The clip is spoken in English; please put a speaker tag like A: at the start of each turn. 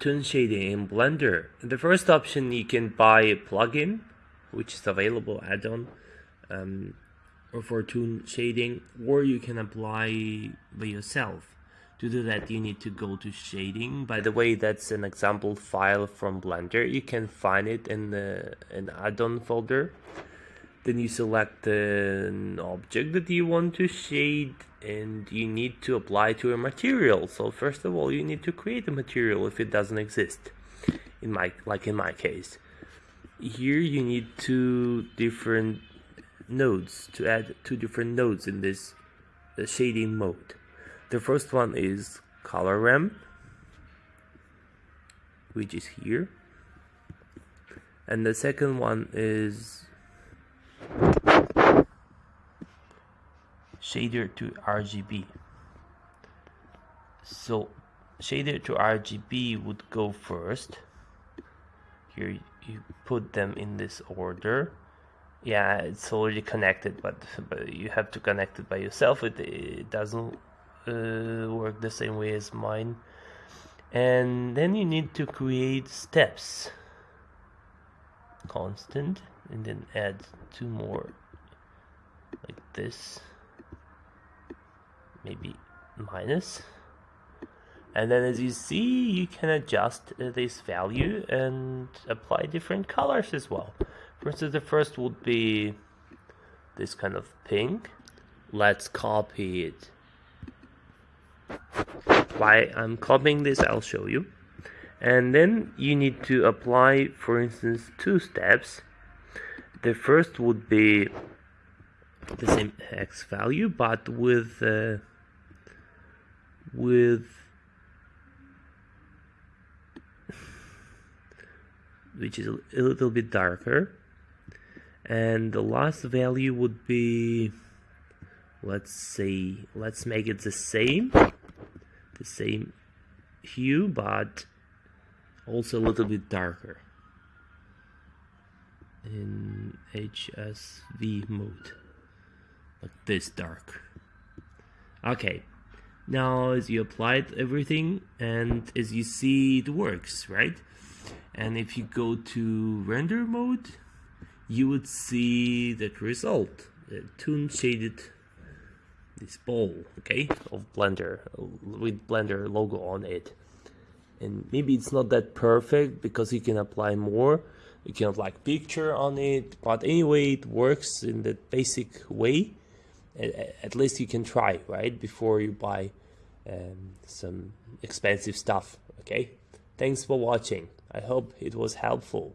A: Toon shading in Blender. The first option you can buy a plugin, which is available add-on um, or for toon shading, or you can apply by yourself. To do that, you need to go to shading. By the way, that's an example file from Blender. You can find it in the an add-on folder. Then you select an object that you want to shade and you need to apply to a material. So first of all, you need to create a material if it doesn't exist. In my like in my case, here you need two different nodes to add two different nodes in this shading mode. The first one is color ramp, which is here, and the second one is shader to RGB. So shader to RGB would go first. Here you put them in this order. Yeah, it's already connected, but, but you have to connect it by yourself. It, it doesn't uh, work the same way as mine. And then you need to create steps. Constant, and then add two more like this maybe minus. And then as you see you can adjust this value and apply different colors as well. For instance the first would be this kind of pink. Let's copy it. Why I'm copying this I'll show you. And then you need to apply for instance two steps. The first would be the same x value but with uh, with which is a little bit darker. And the last value would be let's say let's make it the same the same hue but also a little bit darker. In HSV mode like this dark. Okay now as you applied everything and as you see it works right? And if you go to render mode you would see that result. The toon shaded this ball okay? Of blender with blender logo on it. And maybe it's not that perfect because you can apply more. You can like picture on it. But anyway it works in the basic way at least you can try right before you buy um, some expensive stuff okay? Thanks for watching. I hope it was helpful